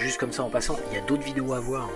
juste comme ça en passant, il y a d'autres vidéos à voir.